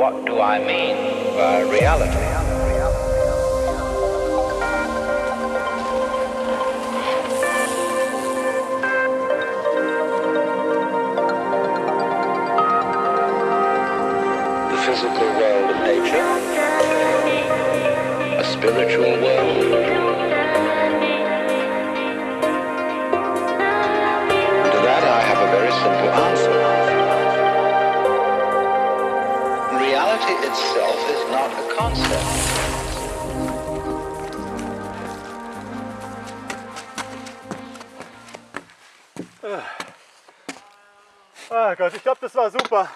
What do I mean by reality? The physical world of nature, spiritual world. To that I have a very simple answer. Reality itself is not a concept. Ah Gott, ich glaube, das war super.